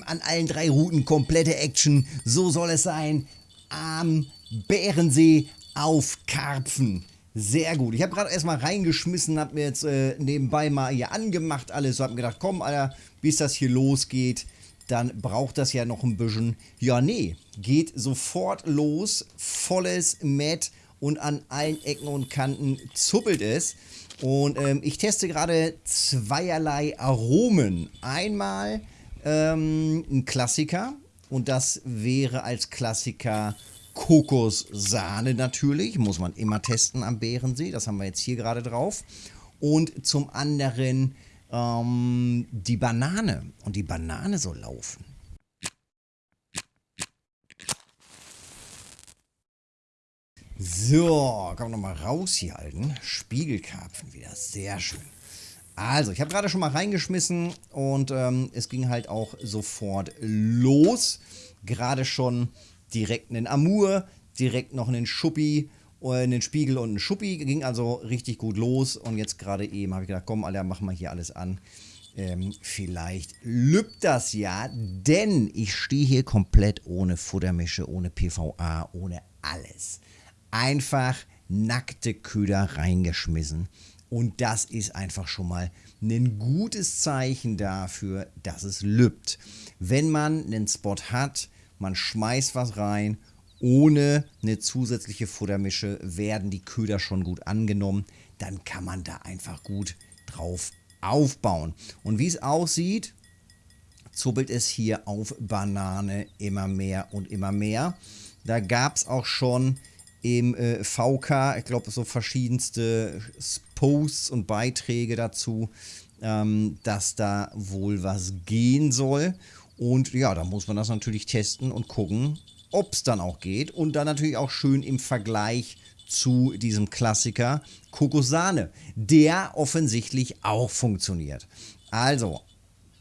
bam, an allen drei Routen komplette Action. So soll es sein. Am Bärensee auf Karpfen. Sehr gut. Ich habe gerade erstmal reingeschmissen, habe mir jetzt äh, nebenbei mal hier angemacht alles. So habe mir gedacht, komm, Alter, bis das hier losgeht, dann braucht das ja noch ein bisschen. Ja, nee, geht sofort los. Volles Matt und an allen Ecken und Kanten zuppelt es. Und ähm, ich teste gerade zweierlei Aromen. Einmal ähm, ein Klassiker und das wäre als Klassiker Kokossahne natürlich, muss man immer testen am Bärensee, das haben wir jetzt hier gerade drauf. Und zum anderen ähm, die Banane und die Banane soll laufen. So, man nochmal raus hier halten. Spiegelkarpfen wieder, sehr schön. Also, ich habe gerade schon mal reingeschmissen und ähm, es ging halt auch sofort los. Gerade schon direkt einen Amur, direkt noch einen Schuppi, äh, einen Spiegel und einen Schuppi. Ging also richtig gut los. Und jetzt gerade eben habe ich gedacht, komm, Alter, machen wir hier alles an. Ähm, vielleicht lübt das ja, denn ich stehe hier komplett ohne Futtermische, ohne PVA, ohne alles. Einfach nackte Köder reingeschmissen. Und das ist einfach schon mal ein gutes Zeichen dafür, dass es lübt. Wenn man einen Spot hat, man schmeißt was rein, ohne eine zusätzliche Futtermische werden die Köder schon gut angenommen, dann kann man da einfach gut drauf aufbauen. Und wie es aussieht, zuppelt es hier auf Banane immer mehr und immer mehr. Da gab es auch schon im äh, VK, ich glaube, so verschiedenste Posts und Beiträge dazu, ähm, dass da wohl was gehen soll. Und ja, da muss man das natürlich testen und gucken, ob es dann auch geht. Und dann natürlich auch schön im Vergleich zu diesem Klassiker Kokosahne, der offensichtlich auch funktioniert. Also,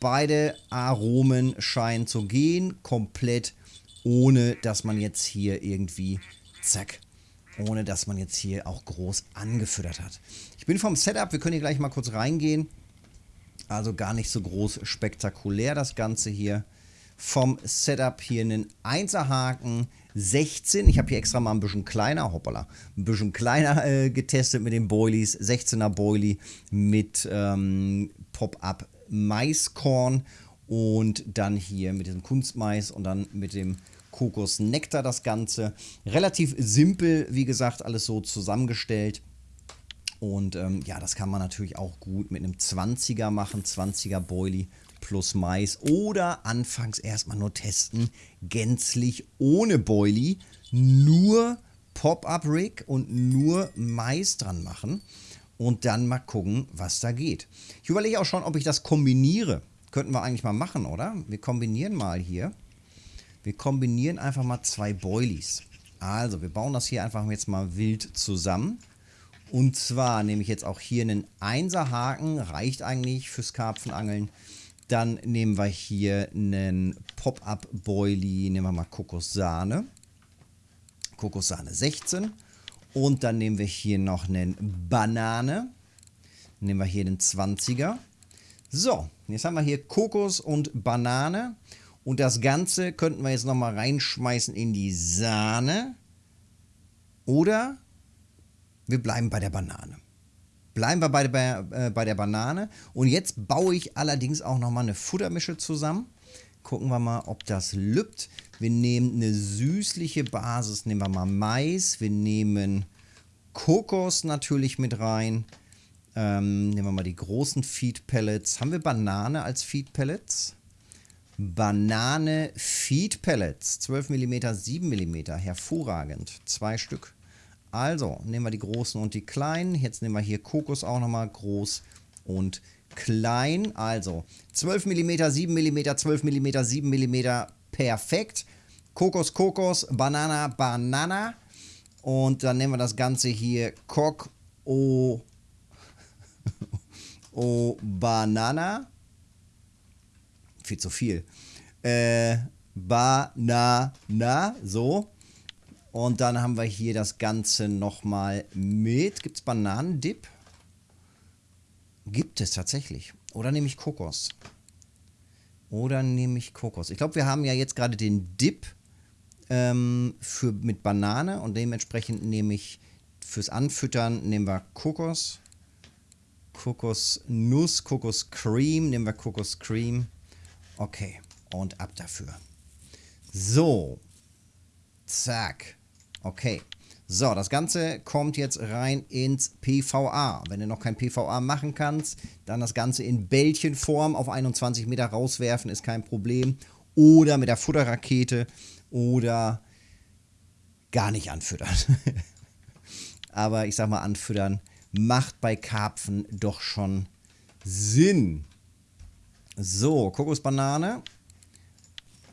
beide Aromen scheinen zu gehen, komplett ohne dass man jetzt hier irgendwie, zack, ohne dass man jetzt hier auch groß angefüttert hat. Ich bin vom Setup, wir können hier gleich mal kurz reingehen. Also gar nicht so groß spektakulär das Ganze hier. Vom Setup hier einen 1er Haken, 16. Ich habe hier extra mal ein bisschen kleiner, hoppala, ein bisschen kleiner äh, getestet mit den Boilies. 16er Boilie mit ähm, Pop-Up Maiskorn und dann hier mit diesem Kunstmais und dann mit dem Kokosnektar das Ganze. Relativ simpel, wie gesagt, alles so zusammengestellt. Und ähm, ja, das kann man natürlich auch gut mit einem 20er machen, 20er Boilie plus Mais oder anfangs erstmal nur testen, gänzlich ohne Boilie, nur Pop-Up-Rig und nur Mais dran machen und dann mal gucken, was da geht. Ich überlege auch schon, ob ich das kombiniere. Könnten wir eigentlich mal machen, oder? Wir kombinieren mal hier. Wir kombinieren einfach mal zwei Boilies. Also, wir bauen das hier einfach jetzt mal wild zusammen. Und zwar nehme ich jetzt auch hier einen 1er Haken, reicht eigentlich fürs Karpfenangeln. Dann nehmen wir hier einen Pop-Up Boilie, nehmen wir mal Kokossahne. Kokossahne 16. Und dann nehmen wir hier noch einen Banane. Nehmen wir hier den 20er. So, jetzt haben wir hier Kokos und Banane. Und das Ganze könnten wir jetzt nochmal reinschmeißen in die Sahne. Oder wir bleiben bei der Banane. Bleiben wir bei, bei, äh, bei der Banane. Und jetzt baue ich allerdings auch nochmal eine Futtermische zusammen. Gucken wir mal, ob das lübt. Wir nehmen eine süßliche Basis, nehmen wir mal Mais. Wir nehmen Kokos natürlich mit rein. Ähm, nehmen wir mal die großen Feed Pellets. Haben wir Banane als Feed Pellets? Banane Feed Pellets. 12 mm, 7 mm. Hervorragend. Zwei Stück. Also, nehmen wir die großen und die kleinen. Jetzt nehmen wir hier Kokos auch nochmal groß und klein. Also, 12 mm, 7 mm, 12 mm, 7 mm. Perfekt. Kokos, Kokos, Banana, Banana. Und dann nehmen wir das Ganze hier Kok, O, O, Banana. Viel zu viel. Äh, Banana, so. Und dann haben wir hier das Ganze nochmal mit. Gibt es Bananendip? Gibt es tatsächlich. Oder nehme ich Kokos? Oder nehme ich Kokos? Ich glaube, wir haben ja jetzt gerade den Dip ähm, für, mit Banane und dementsprechend nehme ich fürs Anfüttern nehmen wir Kokos. Kokosnuss, Kokoscream. Nehmen wir Kokoscream. Okay, und ab dafür. So. Zack. Okay. So, das Ganze kommt jetzt rein ins PVA. Wenn du noch kein PVA machen kannst, dann das Ganze in Bällchenform auf 21 Meter rauswerfen, ist kein Problem. Oder mit der Futterrakete oder gar nicht anfüttern. Aber ich sag mal, anfüttern macht bei Karpfen doch schon Sinn. So, Kokosbanane.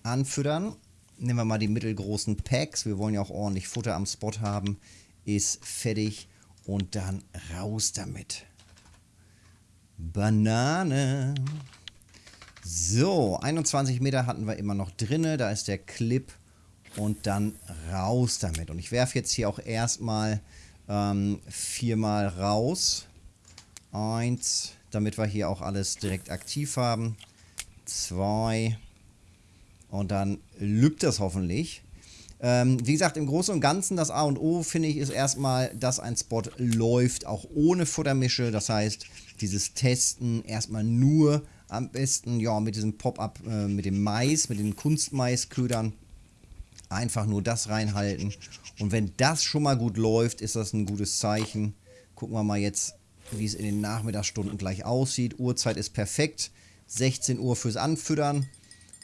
Anfüttern. Nehmen wir mal die mittelgroßen Packs. Wir wollen ja auch ordentlich Futter am Spot haben. Ist fertig. Und dann raus damit. Banane. So, 21 Meter hatten wir immer noch drinne. Da ist der Clip. Und dann raus damit. Und ich werfe jetzt hier auch erstmal ähm, viermal raus. Eins, damit wir hier auch alles direkt aktiv haben. Zwei. Und dann lübt das hoffentlich. Ähm, wie gesagt, im Großen und Ganzen, das A und O, finde ich, ist erstmal, dass ein Spot läuft, auch ohne Futtermische. Das heißt, dieses Testen erstmal nur am besten, ja, mit diesem Pop-Up, äh, mit dem Mais, mit den Kunstmaisködern. Einfach nur das reinhalten. Und wenn das schon mal gut läuft, ist das ein gutes Zeichen. Gucken wir mal jetzt, wie es in den Nachmittagsstunden gleich aussieht. Uhrzeit ist perfekt. 16 Uhr fürs Anfüttern.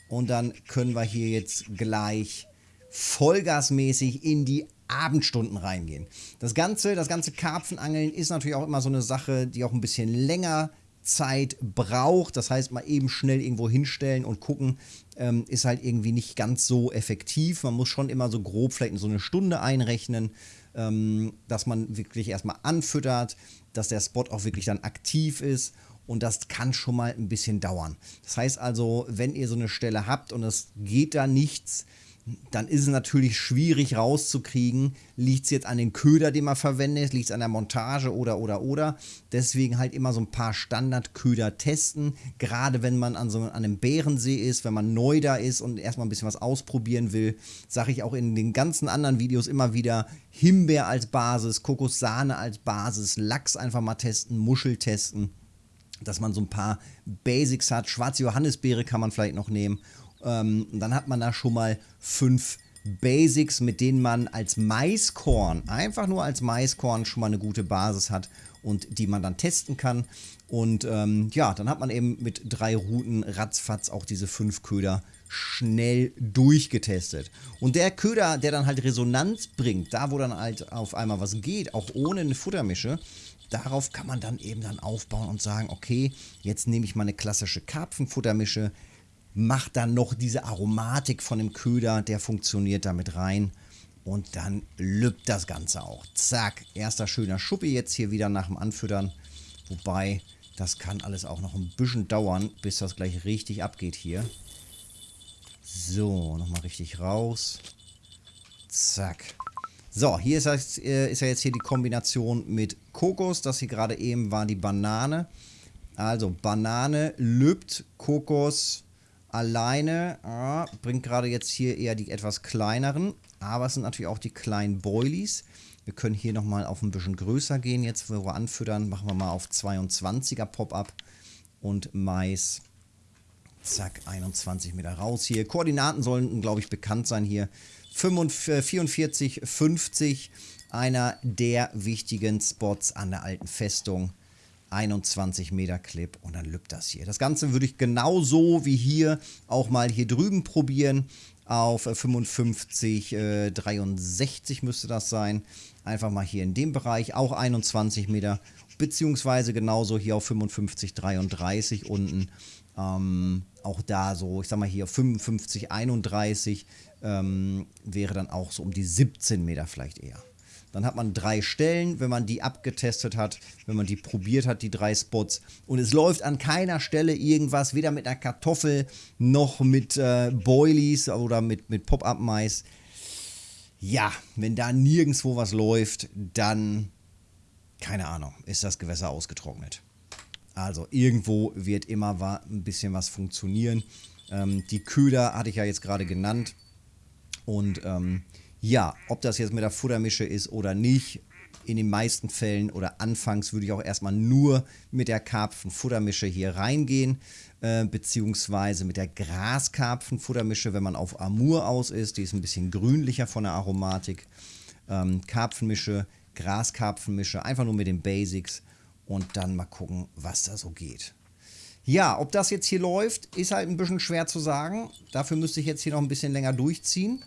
Und dann können wir hier jetzt gleich vollgasmäßig in die Abendstunden reingehen. Das Ganze, das ganze Karpfenangeln ist natürlich auch immer so eine Sache, die auch ein bisschen länger Zeit braucht. Das heißt, mal eben schnell irgendwo hinstellen und gucken, ähm, ist halt irgendwie nicht ganz so effektiv. Man muss schon immer so grob vielleicht so eine Stunde einrechnen, ähm, dass man wirklich erstmal anfüttert, dass der Spot auch wirklich dann aktiv ist. Und das kann schon mal ein bisschen dauern. Das heißt also, wenn ihr so eine Stelle habt und es geht da nichts, dann ist es natürlich schwierig rauszukriegen, liegt es jetzt an den Köder, den man verwendet, liegt es an der Montage oder, oder, oder. Deswegen halt immer so ein paar Standardköder testen, gerade wenn man an so an einem Bärensee ist, wenn man neu da ist und erstmal ein bisschen was ausprobieren will, sage ich auch in den ganzen anderen Videos immer wieder, Himbeer als Basis, Kokossahne als Basis, Lachs einfach mal testen, Muschel testen dass man so ein paar Basics hat. Schwarze Johannisbeere kann man vielleicht noch nehmen ähm, dann hat man da schon mal fünf Basics, mit denen man als Maiskorn, einfach nur als Maiskorn schon mal eine gute Basis hat und die man dann testen kann. Und ähm, ja, dann hat man eben mit drei Routen ratzfatz auch diese fünf Köder schnell durchgetestet. Und der Köder, der dann halt Resonanz bringt, da wo dann halt auf einmal was geht, auch ohne eine Futtermische, darauf kann man dann eben dann aufbauen und sagen, okay, jetzt nehme ich mal eine klassische Karpfenfuttermische, macht dann noch diese Aromatik von dem Köder, der funktioniert damit rein. Und dann lübt das Ganze auch. Zack, erster schöner Schuppi jetzt hier wieder nach dem Anfüttern. Wobei, das kann alles auch noch ein bisschen dauern, bis das gleich richtig abgeht hier. So, nochmal richtig raus. Zack. So, hier ist, das, äh, ist ja jetzt hier die Kombination mit Kokos. Das hier gerade eben war die Banane. Also Banane, lübt, Kokos, alleine ah, bringt gerade jetzt hier eher die etwas kleineren, aber es sind natürlich auch die kleinen Boilies. Wir können hier nochmal auf ein bisschen größer gehen. Jetzt, wo wir anfüttern, machen wir mal auf 22er Pop-Up und Mais. Zack, 21 Meter raus hier. Koordinaten sollen, glaube ich, bekannt sein hier. 44, 50, einer der wichtigen Spots an der alten Festung. 21 Meter Clip und dann lübt das hier. Das Ganze würde ich genauso wie hier auch mal hier drüben probieren. Auf 55, äh, 63 müsste das sein. Einfach mal hier in dem Bereich, auch 21 Meter. Beziehungsweise genauso hier auf 55, 33 unten. Ähm, auch da so, ich sag mal hier auf 55, 31 ähm, wäre dann auch so um die 17 Meter vielleicht eher. Dann hat man drei Stellen, wenn man die abgetestet hat, wenn man die probiert hat, die drei Spots. Und es läuft an keiner Stelle irgendwas, weder mit einer Kartoffel noch mit äh, Boilies oder mit, mit Pop-Up-Mais. Ja, wenn da nirgendwo was läuft, dann, keine Ahnung, ist das Gewässer ausgetrocknet. Also irgendwo wird immer ein bisschen was funktionieren. Ähm, die Köder hatte ich ja jetzt gerade genannt. Und ähm, ja, ob das jetzt mit der Futtermische ist oder nicht, in den meisten Fällen oder anfangs würde ich auch erstmal nur mit der Karpfenfuttermische hier reingehen, äh, beziehungsweise mit der Graskarpfenfuttermische, wenn man auf Amur aus ist. Die ist ein bisschen grünlicher von der Aromatik. Ähm, Karpfenmische, Graskarpfenmische, einfach nur mit den Basics und dann mal gucken, was da so geht. Ja, ob das jetzt hier läuft, ist halt ein bisschen schwer zu sagen. Dafür müsste ich jetzt hier noch ein bisschen länger durchziehen.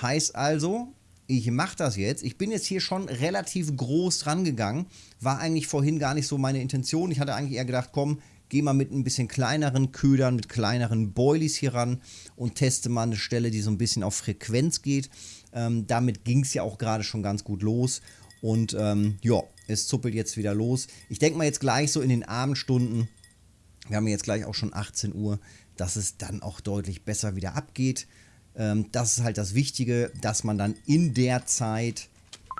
Heißt also, ich mache das jetzt. Ich bin jetzt hier schon relativ groß dran gegangen. War eigentlich vorhin gar nicht so meine Intention. Ich hatte eigentlich eher gedacht, komm, geh mal mit ein bisschen kleineren Ködern, mit kleineren Boilies hier ran und teste mal eine Stelle, die so ein bisschen auf Frequenz geht. Ähm, damit ging es ja auch gerade schon ganz gut los. Und ähm, ja, es zuppelt jetzt wieder los. Ich denke mal jetzt gleich so in den Abendstunden, wir haben jetzt gleich auch schon 18 Uhr, dass es dann auch deutlich besser wieder abgeht. Ähm, das ist halt das Wichtige, dass man dann in der Zeit,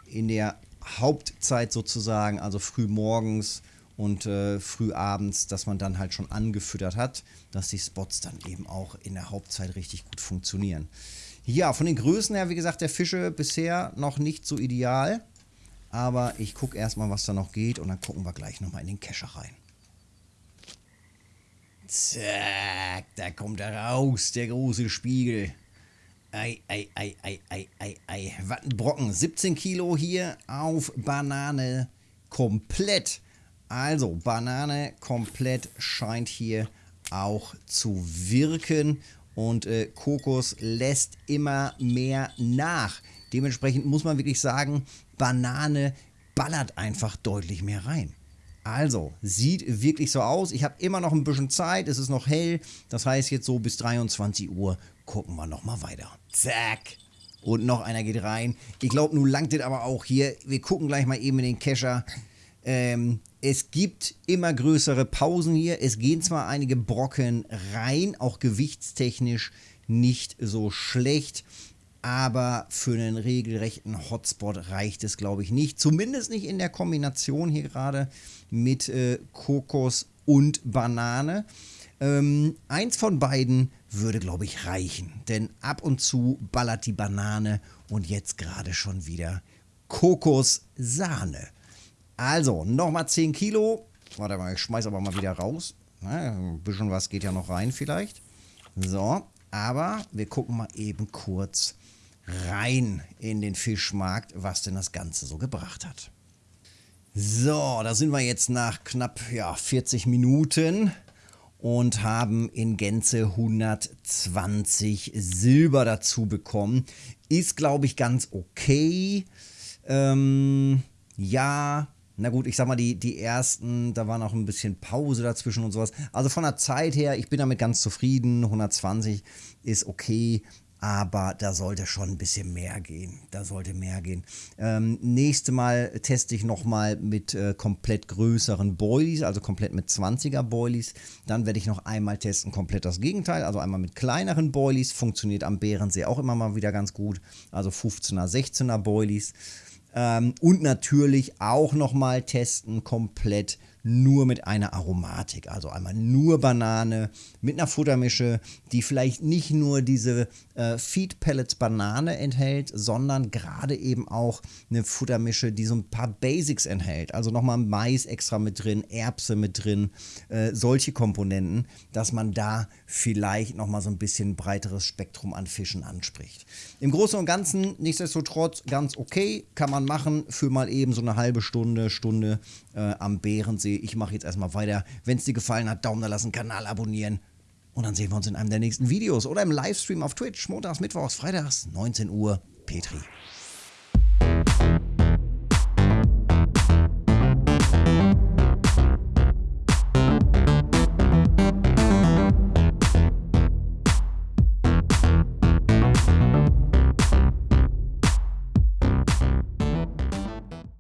in der Hauptzeit sozusagen, also früh morgens und äh, früh abends, dass man dann halt schon angefüttert hat, dass die Spots dann eben auch in der Hauptzeit richtig gut funktionieren. Ja, von den Größen her, wie gesagt, der Fische bisher noch nicht so ideal. Aber ich gucke erstmal, was da noch geht und dann gucken wir gleich nochmal in den Kescher rein. Zack, da kommt er raus, der große Spiegel. Ei, ei, ei, ei, ei, ei, ei. Was ein Brocken. 17 Kilo hier auf Banane komplett. Also, Banane komplett scheint hier auch zu wirken. Und äh, Kokos lässt immer mehr nach. Dementsprechend muss man wirklich sagen, Banane ballert einfach deutlich mehr rein. Also, sieht wirklich so aus. Ich habe immer noch ein bisschen Zeit, es ist noch hell. Das heißt, jetzt so bis 23 Uhr gucken wir nochmal weiter. Zack. Und noch einer geht rein. Ich glaube, nun langt es aber auch hier. Wir gucken gleich mal eben in den Kescher. Ähm, es gibt immer größere Pausen hier. Es gehen zwar einige Brocken rein, auch gewichtstechnisch nicht so schlecht aber für einen regelrechten Hotspot reicht es, glaube ich, nicht. Zumindest nicht in der Kombination hier gerade mit äh, Kokos und Banane. Ähm, eins von beiden würde, glaube ich, reichen, denn ab und zu ballert die Banane und jetzt gerade schon wieder Kokossahne. Also, nochmal 10 Kilo. Warte mal, ich schmeiß aber mal wieder raus. Na, ein bisschen was geht ja noch rein vielleicht. So, aber wir gucken mal eben kurz rein in den Fischmarkt, was denn das Ganze so gebracht hat. So, da sind wir jetzt nach knapp ja, 40 Minuten und haben in Gänze 120 Silber dazu bekommen. Ist, glaube ich, ganz okay. Ähm, ja, na gut, ich sag mal, die, die ersten, da war noch ein bisschen Pause dazwischen und sowas. Also von der Zeit her, ich bin damit ganz zufrieden. 120 ist okay aber da sollte schon ein bisschen mehr gehen. Da sollte mehr gehen. Ähm, nächste Mal teste ich nochmal mit äh, komplett größeren Boilies, also komplett mit 20er Boilies. Dann werde ich noch einmal testen, komplett das Gegenteil, also einmal mit kleineren Boilies. Funktioniert am Bärensee auch immer mal wieder ganz gut. Also 15er, 16er Boilies. Ähm, und natürlich auch nochmal testen, komplett nur mit einer Aromatik. Also einmal nur Banane mit einer Futtermische, die vielleicht nicht nur diese äh, Feed Pellets Banane enthält, sondern gerade eben auch eine Futtermische, die so ein paar Basics enthält. Also nochmal Mais extra mit drin, Erbse mit drin, äh, solche Komponenten, dass man da vielleicht nochmal so ein bisschen breiteres Spektrum an Fischen anspricht. Im Großen und Ganzen nichtsdestotrotz ganz okay, kann man machen für mal eben so eine halbe Stunde, Stunde äh, am Bärensee ich mache jetzt erstmal weiter. Wenn es dir gefallen hat, Daumen da lassen, Kanal abonnieren. Und dann sehen wir uns in einem der nächsten Videos oder im Livestream auf Twitch, montags, mittwochs, freitags, 19 Uhr. Petri.